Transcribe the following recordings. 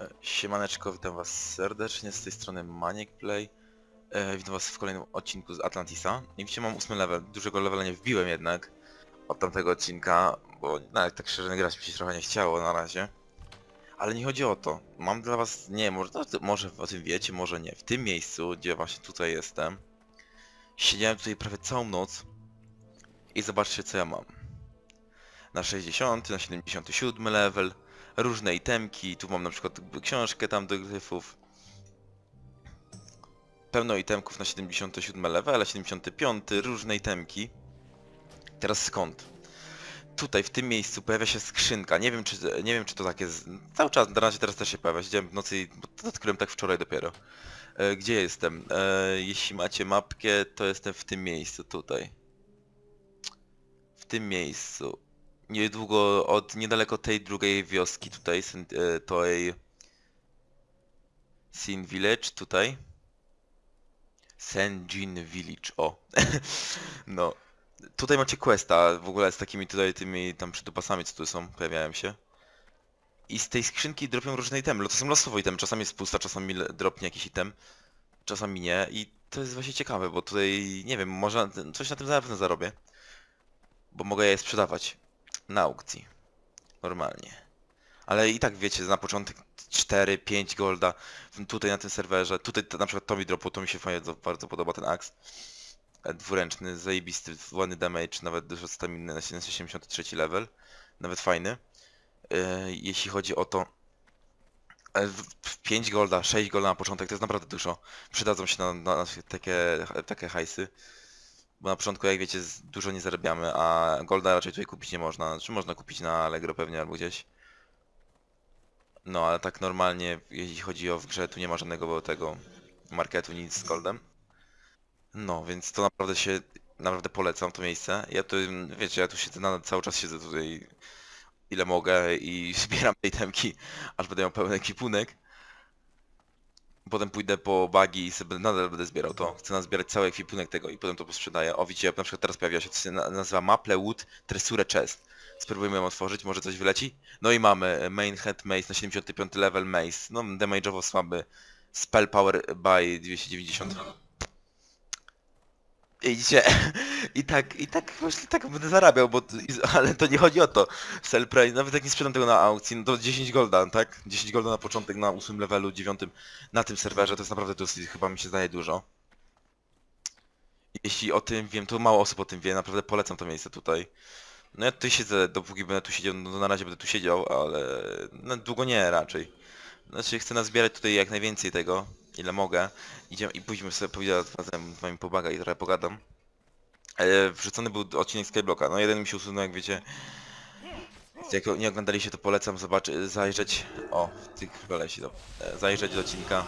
E, Siemaneczko, witam was serdecznie, z tej strony Maniek Play. E, witam was w kolejnym odcinku z Atlantisa. I dzisiaj mam ósmy level, dużego levela nie wbiłem jednak od tamtego odcinka, bo nawet tak szczerze grać mi się trochę nie chciało na razie. Ale nie chodzi o to. Mam dla was, nie może, no, może o tym wiecie, może nie. W tym miejscu, gdzie właśnie tutaj jestem, siedziałem tutaj prawie całą noc i zobaczcie co ja mam. Na 60, na 77 level, różne itemki, tu mam na przykład książkę tam do gryfów. Pełno itemków na 77 level, a 75 różne itemki. Teraz skąd? Tutaj, w tym miejscu pojawia się skrzynka. Nie wiem czy, nie wiem, czy to tak jest. Cały czas, na razie teraz też się pojawia. Siedziałem w nocy i odkryłem tak wczoraj dopiero. E, gdzie jestem? E, jeśli macie mapkę, to jestem w tym miejscu tutaj. W tym miejscu niedługo od niedaleko tej drugiej wioski tutaj, e, tej Sin Village tutaj. Senjin Village, o. no. Tutaj macie questa w ogóle z takimi tutaj tymi tam przytupasami, co tu są, pojawiają się. I z tej skrzynki dropią różne itemy. To są losowe itemy, czasami jest pusta, czasami dropnie jakiś item, czasami nie. I to jest właśnie ciekawe, bo tutaj, nie wiem, może coś na tym na pewno zarobię. Bo mogę je sprzedawać na aukcji. Normalnie. Ale i tak wiecie, na początek 4-5 golda tutaj na tym serwerze. Tutaj na przykład to mi dropło, to mi się fajnie, bardzo podoba ten aks. E, Dwuręczny, zajebisty, ładny damage, nawet dużo staminy na 73 level. Nawet fajny. E, Jeśli chodzi o to, e, w- w 5 golda, 6 golda na początek to jest naprawdę dużo. Przydadzą się na, na, na takie, takie hajsy. Bo na początku, jak wiecie, dużo nie zarabiamy, a Golda raczej tutaj kupić nie można. Czy można kupić na Allegro pewnie albo gdzieś. No, ale tak normalnie, jeśli chodzi o w grze, tu nie ma żadnego tego marketu, nic z Goldem. No, więc to naprawdę się, naprawdę polecam to miejsce. Ja tu, wiecie, ja tu siedzę, na, cały czas siedzę tutaj ile mogę i zbieram tej temki, aż będę miał pełny ekipunek. Potem pójdę po bagi i sobie nadal będę zbierał to. Chcę nazbierać cały ekwipunek tego i potem to posprzedaję. O, widzicie, na przykład teraz pojawia się, co się na- nazywa Maplewood Tresure Chest. Spróbujmy ją otworzyć, może coś wyleci. No i mamy e, Main Head Mace na 75 level Mace. No, damage'owo słaby. Spell Power by 290. I Widzicie, i tak, i tak właśnie tak będę zarabiał, bo, ale to nie chodzi o to. Sell price, nawet jak nie sprzedam tego na aukcji, no to 10 golda, tak? 10 golda na początek na 8 levelu, 9 na tym serwerze, to jest naprawdę dosyć, chyba mi się zdaje dużo. Jeśli o tym wiem, to mało osób o tym wie, naprawdę polecam to miejsce tutaj. No ja tutaj siedzę, dopóki będę tu siedział, no na razie będę tu siedział, ale no, długo nie raczej. Znaczy chcę nazbierać tutaj jak najwięcej tego, ile mogę. Idziemy i pójdźmy sobie powiedzieć razem z wami pobaga i trochę pogadam. E, wrzucony był odcinek Skyblocka, no jeden mi się usunął, jak wiecie. Jak nie oglądaliście, to polecam zobaczyć, zajrzeć, o, chyba leci to, e, zajrzeć do odcinka.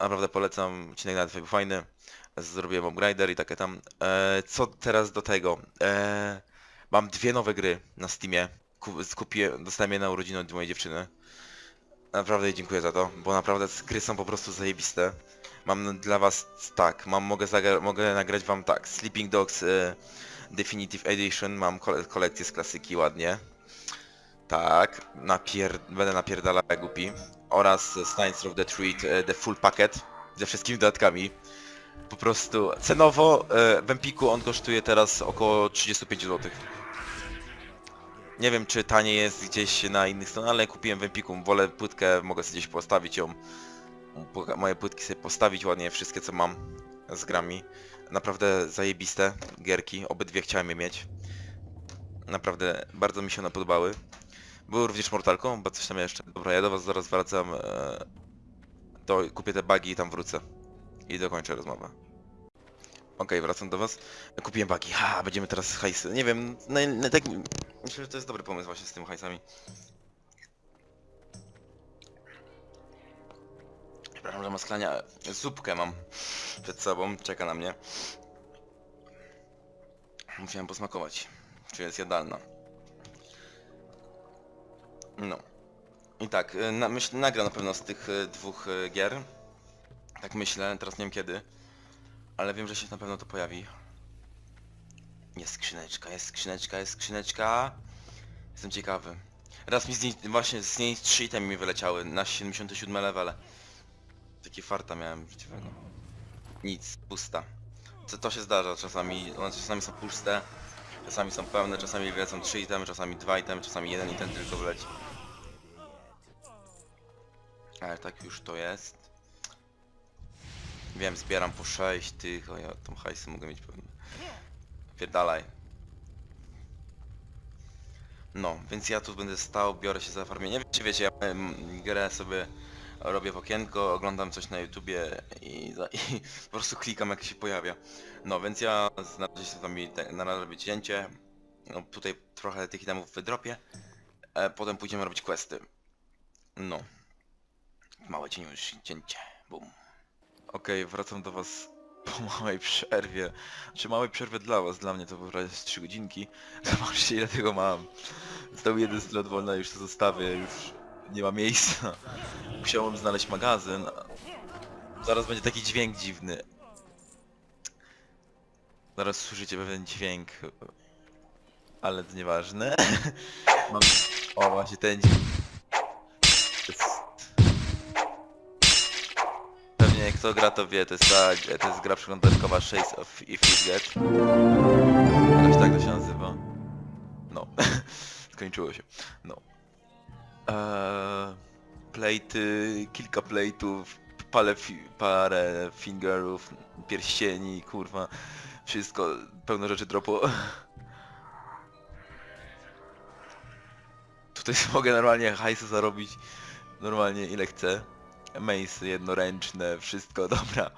Naprawdę polecam, odcinek nawet był fajny. Zrobiłem upgrader i takie tam. E, co teraz do tego? E, mam dwie nowe gry na Steamie. Ku- Skupiłem, dostałem je na urodziny od mojej dziewczyny. Naprawdę dziękuję za to, bo naprawdę gry są po prostu zajebiste. Mam dla was tak, mam, mogę, mogę nagrać wam tak, Sleeping Dogs e, Definitive Edition, mam kole kolekcję z klasyki ładnie. Tak, napier będę napierdalał jak głupi. Oraz Steins of the Treat, e, The Full Packet, ze wszystkimi dodatkami. Po prostu cenowo e, w Empiku on kosztuje teraz około 35 zł. Nie wiem czy taniej jest gdzieś na innych stronach, ale kupiłem w Empiku, wolę płytkę, mogę sobie gdzieś postawić ją. Moje płytki sobie postawić ładnie, wszystkie co mam z grami. Naprawdę zajebiste gierki, obydwie chciałem je mieć. Naprawdę bardzo mi się one podobały. Były również Mortal Kombat, coś tam jeszcze. Dobra, ja do was zaraz wracam. E, to kupię te bugi i tam wrócę. I dokończę rozmowę. Okej, wracam do was. Kupiłem bugi. Ha, będziemy teraz hajsy. Nie wiem, na, na, tak, myślę, że to jest dobry pomysł właśnie z tymi hajsami. Przepraszam, że masklania. Zupkę mam przed sobą, czeka na mnie. Musiałem posmakować, czy jest jadalna. No. I tak, y, na, myśl, nagram na pewno z tych y, dwóch y, gier. Tak myślę, teraz nie wiem kiedy. Ale wiem, że się na pewno to pojawi. Jest skrzyneczka, jest skrzyneczka, jest skrzyneczka. Jestem ciekawy. Raz mi z niej, właśnie z niej trzy itemy mi wyleciały na 77 levele. Takie farta miałem życiowego. Nic, pusta. To, to się zdarza czasami, one czasami są puste, czasami są pełne, czasami wylecą trzy itemy, czasami dwa itemy, czasami jeden item tylko wleci. Ale tak już to jest. Wiem, zbieram po 6 tych, o ja tą hajsy mogę mieć pewnie. Pierdalaj. No, więc ja tu będę stał, biorę się za farmienie. Wiecie, wiecie, ja grę sobie robię w okienko, oglądam coś na YouTubie i, za- i po prostu klikam jak się pojawia. No, więc ja na sobie tam mi te- na razie cięcie. No, tutaj trochę tych itemów wydropię. E, potem pójdziemy robić questy. No. Małe cieniu już cięcie. Bum. Okej, wracam do was po małej przerwie. Czy małej przerwie dla was, dla mnie to prawie z 3 godzinki. Zobaczcie ile tego mam. Został jeden slot wolny, już to zostawię, już nie ma miejsca. Musiałem znaleźć magazyn. Zaraz będzie taki dźwięk dziwny. Zaraz słyszycie pewien dźwięk. Ale to nieważne. Mam... O właśnie ten dźwięk. Kto gra to wie, to jest ta, to jest gra przeglądarkowa Shades of Ifigate. Jakoś tak to się nazywa. No. Skończyło się. No. Eee, plejty, kilka plejtów, parę, fi parę fingerów, pierścieni, kurwa. Wszystko, pełno rzeczy dropu. Tutaj mogę normalnie hajsu zarobić normalnie ile chcę. Mace jednoręczne, wszystko, dobra.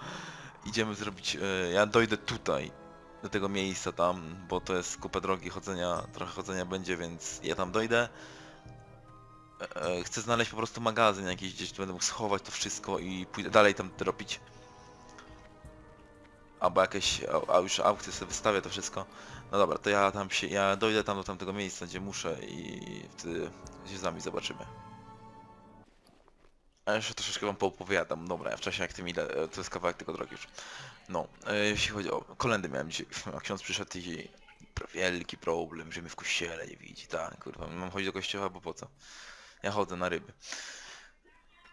Idziemy zrobić, e, ja dojdę tutaj, do tego miejsca tam, bo to jest kupę drogi chodzenia, trochę chodzenia będzie, więc ja tam dojdę. E, e, Chcę znaleźć po prostu magazyn jakiś, gdzieś tu będę mógł schować to wszystko i pójdę dalej tam dropić. Albo jakieś, a, a już aukcje sobie wystawię to wszystko. No dobra, to ja tam się, ja dojdę tam do tamtego miejsca, gdzie muszę i wtedy się z nami zobaczymy. A jeszcze troszeczkę wam poopowiadam. Dobra, ja wcześniej jak tym ile, to jest kawałek tylko drogi już. No, e, jeśli chodzi o kolendy miałem dzisiaj, a ksiądz przyszedł i wielki problem, że mnie w kościele nie widzi, tak, kurwa, mam chodzić do kościoła, bo po co? Ja chodzę na ryby.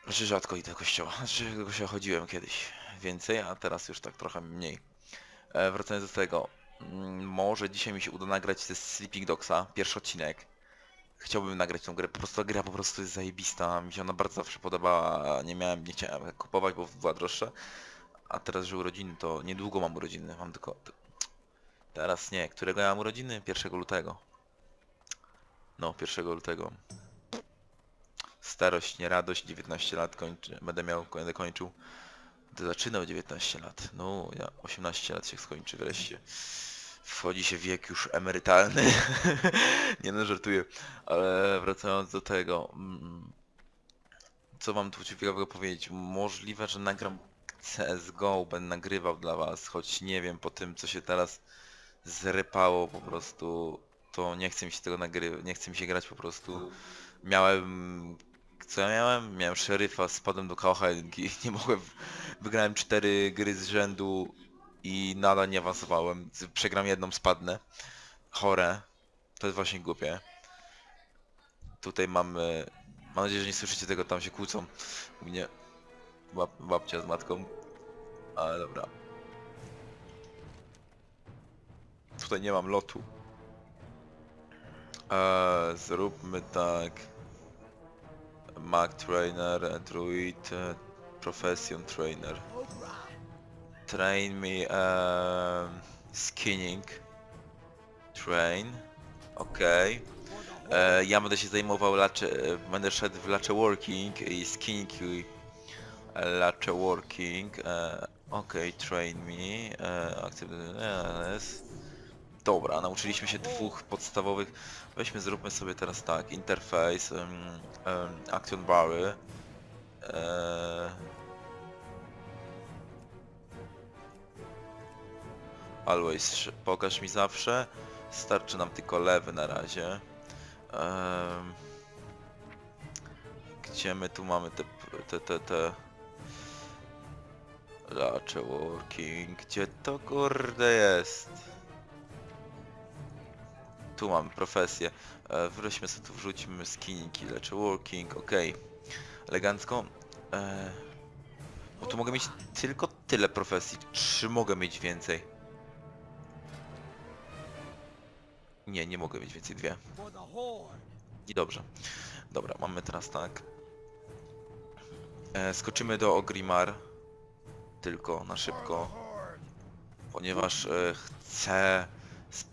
Znaczy rzadko idę do kościoła, znaczy do kościoła chodziłem kiedyś więcej, a teraz już tak trochę mniej. E, wracając do tego, mm, może dzisiaj mi się uda nagrać ze Sleeping Dogsa, pierwszy odcinek. Chciałbym nagrać tą grę, po prostu ta gra po prostu jest zajebista, mi się ona bardzo zawsze podobała, nie miałem, nie chciałem kupować, bo była droższa. A teraz, że urodziny, to niedługo mam urodziny, mam tylko... Teraz nie, którego ja mam urodziny? 1 lutego. No, 1 lutego. Starość, nie radość, 19 lat kończę, będę miał, będę kończył. Będę zaczynał 19 lat, no, ja 18 lat się skończy wreszcie. Wchodzi się wiek już emerytalny. nie no, żartuję. Ale wracając do tego, mm, co wam tu ciekawego powiedzieć? Możliwe, że nagram CSGO, będę nagrywał dla was, choć nie wiem, po tym co się teraz zrypało po prostu, to nie chce mi się tego nagrywać, nie chce mi się grać po prostu. Miałem, co ja miałem? Miałem szeryfa, spadłem do KH1 i nie mogłem, wygrałem cztery gry z rzędu i nadal nie awansowałem. Przegram jedną, spadnę. Chore. To jest właśnie głupie. Tutaj mamy... Mam nadzieję, że nie słyszycie tego, tam się kłócą. U mnie bab babcia z matką. Ale dobra. Tutaj nie mam lotu. Eee, zróbmy tak. Mac Trainer, Druid, Profession Trainer. Train me um, skinning. Train. Okej. E, Ja będę się zajmował lacze, będę szedł w lacze working i skinning i lacze working. E, Okej, train me. E. Dobra, nauczyliśmy się dwóch podstawowych. Weźmy, zróbmy sobie teraz tak. Interface, em, em, action bary. E, Always, pokaż mi zawsze. Starczy nam tylko lewy na razie. Em, gdzie my tu mamy te, te, te, te... Lacze working, gdzie to kurde jest? Tu mamy profesję. E, wróćmy sobie tu, wrzućmy skiniki, lecz working, okej. Elegancko. E, bo tu mogę mieć tylko tyle profesji. Czy mogę mieć więcej? Nie, nie mogę mieć więcej, dwie. I dobrze. Dobra, mamy teraz tak. E, skoczymy do Ogrimar. Tylko na szybko. Ponieważ e, chcę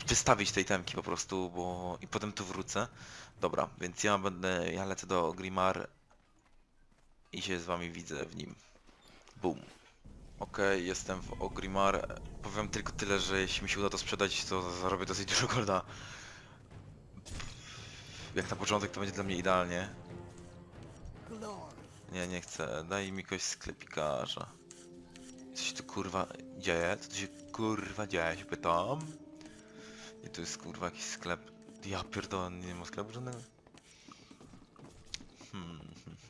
wystawić tej temki po prostu, bo i potem tu wrócę. Dobra, więc ja będę, ja lecę do Ogrimar i się z wami widzę w nim. Boom. Okej, jestem w Ogrimar. Powiem tylko tyle, że jeśli mi się uda to sprzedać, to zarobię dosyć dużo golda. Jak na początek to będzie dla mnie idealnie. Nie, nie chcę. Daj mi kogoś sklepikarza. Co się tu kurwa dzieje? Co tu się kurwa dzieje? Się pytam. I tu jest kurwa jakiś sklep. Ja pierdolę, nie ma sklepu żadnego. Hmm,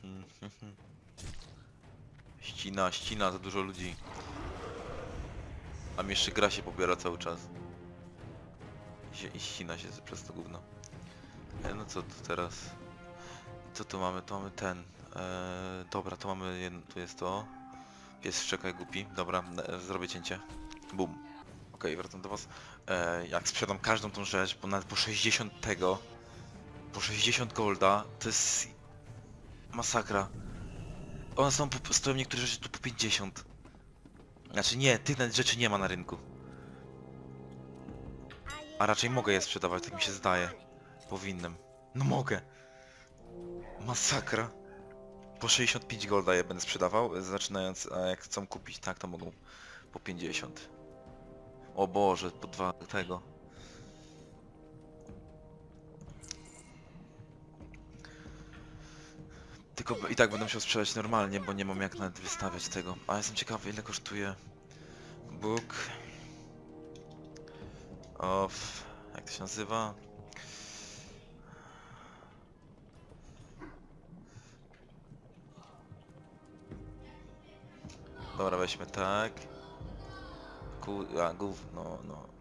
hmm, hmm, hmm. Ścina, ścina, za dużo ludzi. A mi jeszcze gra się pobiera cały czas. I, się, i ścina się przez to gówno. E, no co tu teraz? Co tu mamy? Tu mamy ten. E, dobra, to mamy tu jest to. Pies czekaj głupi. Dobra, e, zrobię cięcie. Bum. Okej, wracam do was. E, jak sprzedam każdą tą rzecz, bo nawet po 60 tego, po 60 golda, to jest masakra. One są, po, stoją niektóre rzeczy tu po 50. Znaczy nie, tych rzeczy nie ma na rynku. A raczej mogę je sprzedawać, tak mi się zdaje. Powinnam. No mogę. Masakra. Po 65 golda je będę sprzedawał, zaczynając, a jak chcą kupić, tak to mogą po 50. O Boże, po dwa tego. Tylko i tak będę musiał sprzedać normalnie, bo nie mam jak nawet wystawiać tego. A jestem ciekawy ile kosztuje book of... jak to się nazywa? Dobra, weźmy tak. Ku... a gów... no, no.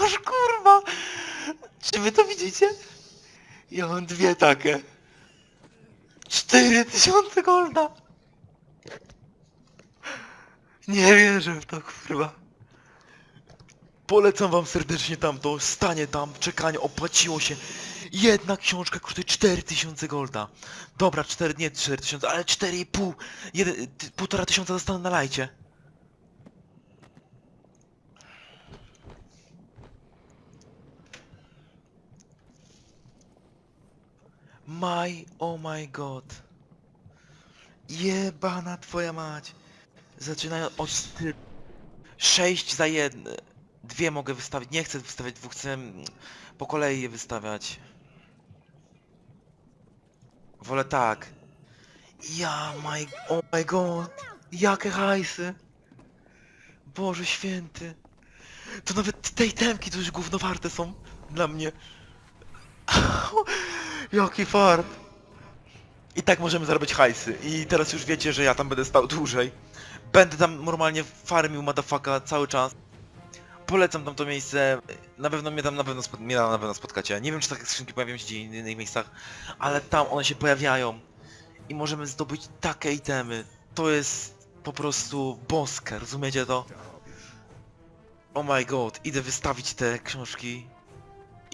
Oż kurwa! Czy wy to widzicie? Ja mam dwie takie. 4000 golda! Nie wierzę w to kurwa. Polecam wam serdecznie tamto, stanie tam, czekanie, opłaciło się. Jedna książka kosztuje 4000 golda. Dobra, 4, nie 4000, ale 4,5. Jeden- ty- Półtora tysiąca dostanę na lajcie. My, oh my god. Jebana twoja mać. Zaczynają od styl. 6 za jedne. Dwie mogę wystawić. Nie chcę wystawiać dwóch, chcę po kolei je wystawiać. Wolę tak. Ja, my, oh my god. Jakie hajsy. Boże święty. To nawet tej temki to już gówno warte są dla mnie. Jaki fart. I tak możemy zarobić hajsy. I teraz już wiecie, że ja tam będę stał dłużej. Będę tam normalnie farmił motherfucka cały czas. Polecam tam to miejsce. Na pewno mnie tam na pewno, mnie tam na pewno spotkacie. Nie wiem czy takie skrzynki pojawią się gdzie w innych miejscach, ale tam one się pojawiają. I możemy zdobyć takie itemy. To jest po prostu boskie, rozumiecie to? Oh my god, idę wystawić te książki.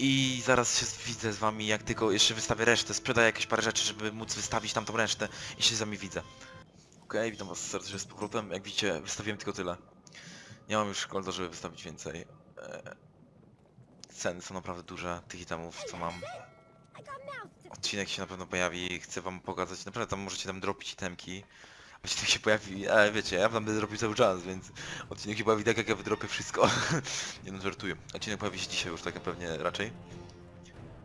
I zaraz się widzę z wami, jak tylko jeszcze wystawię resztę, sprzedaję jakieś parę rzeczy, żeby móc wystawić tamtą resztę i się z wami widzę. Okej, witam was serdecznie z powrotem. Jak widzicie, wystawiłem tylko tyle. Nie mam już golda, żeby wystawić więcej. E, Ceny są naprawdę duże tych itemów, co mam. Odcinek się na pewno pojawi, chcę wam pokazać, naprawdę tam możecie tam dropić itemki. Odcinek się pojawi, ale wiecie, ja tam będę dropił cały czas, więc odcinek się pojawi tak jak ja wydropię wszystko. nie no, żartuję. Odcinek pojawi się dzisiaj już tak pewnie raczej.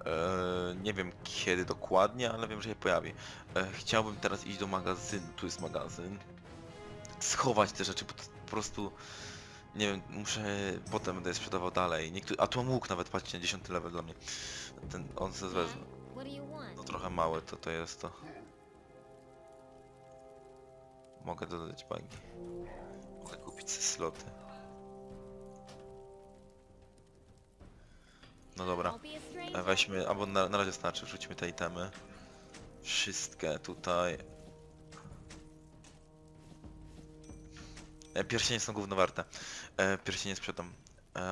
Eee, nie wiem kiedy dokładnie, ale wiem, że się pojawi. Eee, chciałbym teraz iść do magazynu, tu jest magazyn. Schować te rzeczy, bo to po prostu... Nie wiem, muszę... Potem będę je sprzedawał dalej. A tu mam łuk nawet, patrzcie, na 10 level dla mnie. Ten, on se wezmę. No trochę małe to, to jest to. Mogę dodać bagi. Mogę kupić sobie sloty. No dobra. E. Weźmy, albo na, na razie starczy, wrzućmy te itemy. Wszystkie tutaj. E, Pierścienie są gówno warte. E, Pierścienie sprzedam.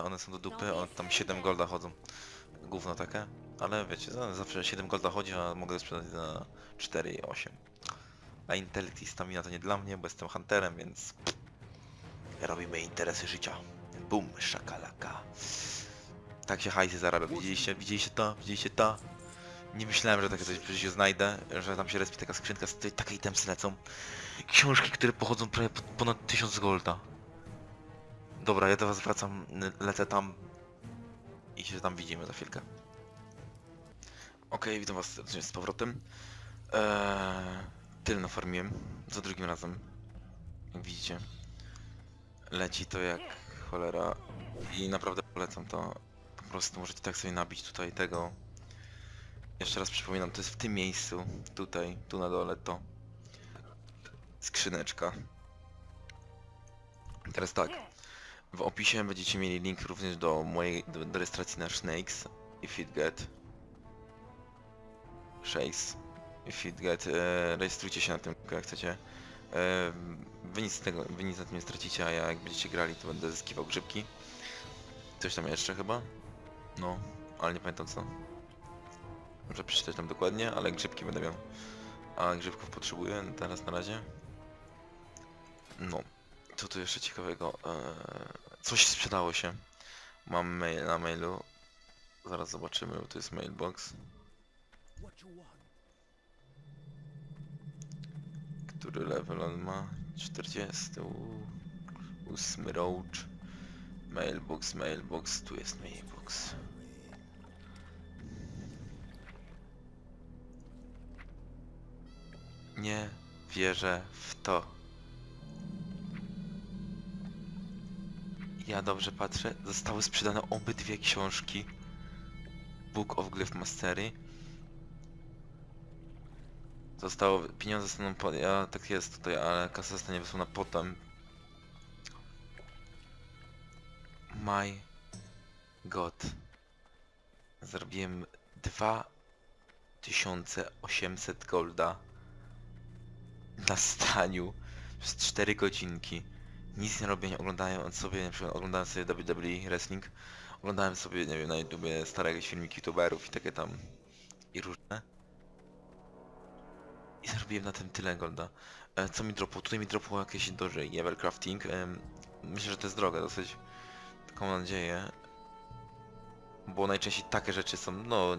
One są do dupy, one tam 7 golda chodzą. Gówno takie. Ale wiecie, za- zawsze 7 golda chodzi, a mogę sprzedać za 4 i 8. A intellekt i stamina to nie dla mnie, bo jestem hunterem, więc... Robimy interesy życia. Bum, szakalaka. Tak się hajsy zarabia. Widzieliście? Widzieliście to? Widzieliście to? Nie myślałem, że takie coś w życiu znajdę, że tam się respi taka skrzynka, z której takie itemsy lecą. Książki, które pochodzą prawie po- ponad 1000 golda. Dobra, ja do was wracam, lecę tam i się tam widzimy za chwilkę. Okej, witam was z powrotem. Eee, tyle nafarmiłem za drugim razem. Jak widzicie. Leci to jak cholera i naprawdę polecam to. Po prostu możecie tak sobie nabić tutaj tego. Jeszcze raz przypominam, to jest w tym miejscu, tutaj, tu na dole to. Skrzyneczka. Teraz tak. W opisie będziecie mieli link również do mojej do, do rejestracji na Snakes i Fitget. 6 Feedget, e, rejestrujcie się na tym, jak chcecie. E, wy, nic tego, wy nic na tym nie stracicie, a ja jak będziecie grali, to będę zyskiwał grzybki. Coś tam jeszcze chyba? No, ale nie pamiętam co. Muszę przeczytać tam dokładnie, ale grzybki będę miał. A grzybków potrzebuję teraz na razie. No, co tu jeszcze ciekawego? E, coś sprzedało się. Mam mail na mailu. Zaraz zobaczymy, bo to jest mailbox. Który level on ma? 40. Uuu. Ósmy roach. Mailbox, mailbox, tu jest mailbox. Nie wierzę w to. Ja dobrze patrzę. Zostały sprzedane obydwie książki. Book of Glyph Mastery. Zostało, pieniądze zostaną po, ja tak jest tutaj, ale kasa zostanie wysłana potem. My God. Zrobiłem 2800 golda na staniu przez 4 godzinki. Nic nie robię, nie oglądając sobie, na przykład oglądałem sobie WWE Wrestling, oglądałem sobie, nie wiem, na YouTubie stare jakieś filmiki youtuberów i takie tam i różne. I zarobiłem na tym tyle golda. E, co mi dropło? Tutaj mi dropło jakieś doże Evercrafting. Em, myślę, że to jest droga dosyć. Taką nadzieję. Bo najczęściej takie rzeczy są, no...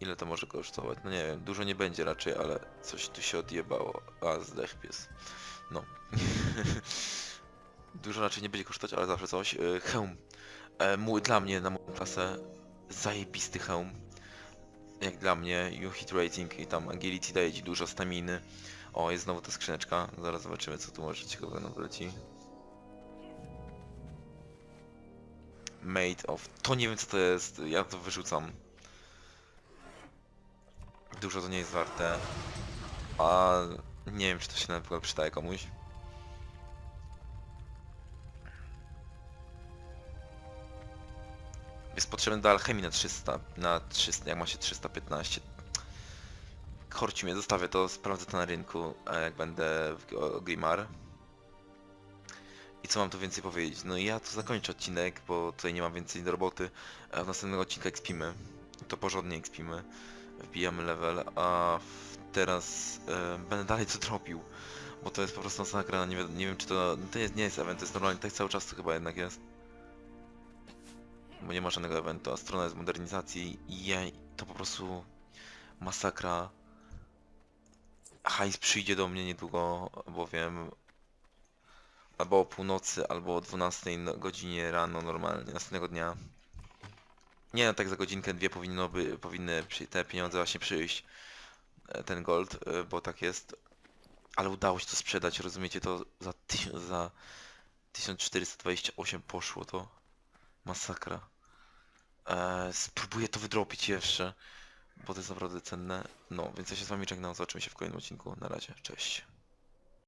Ile to może kosztować? No nie wiem, dużo nie będzie raczej, ale coś tu się odjebało. A, zdech pies. No. dużo raczej nie będzie kosztować, ale zawsze coś. E, hełm. E, mój, dla mnie, na moją klasę, zajebisty hełm. Jak dla mnie, you hit rating i tam agility daje ci dużo staminy. O, jest znowu ta skrzyneczka. Zaraz zobaczymy, co tu może ciekawego nam wleci. Made of... To nie wiem co to jest, ja to wyrzucam. Dużo to nie jest warte. A nie wiem czy to się na przykład przydaje komuś. Jest potrzebny do alchemii na 300, na 300, jak ma się 315. Korci mnie, zostawię to, sprawdzę to na rynku, jak będę w Grimar. I co mam tu więcej powiedzieć? No i ja tu zakończę odcinek, bo tutaj nie mam więcej do roboty. A w następnego odcinka ekspimy. To porządnie ekspimy. Wbijamy level, a teraz e, będę dalej to drobił. Bo to jest po prostu masakra, nie, nie wiem czy to... To jest, nie jest event, to jest normalnie, tak cały czas to chyba jednak jest. Bo nie ma żadnego eventu, a strona jest modernizacji i jej, to po prostu masakra. Hajs przyjdzie do mnie niedługo, bowiem albo o północy, albo o 12 no- godzinie rano normalnie, następnego dnia. Nie no, tak za godzinkę, dwie powinno by, powinny te pieniądze właśnie przyjść, e, ten gold, e, bo tak jest. Ale udało się to sprzedać, rozumiecie, to za, za 1428 poszło to. Masakra. Eee, spróbuję to wydropić jeszcze, bo to jest naprawdę cenne. No, więc ja się z wami żegnam, zobaczymy się w kolejnym odcinku. Na razie, cześć.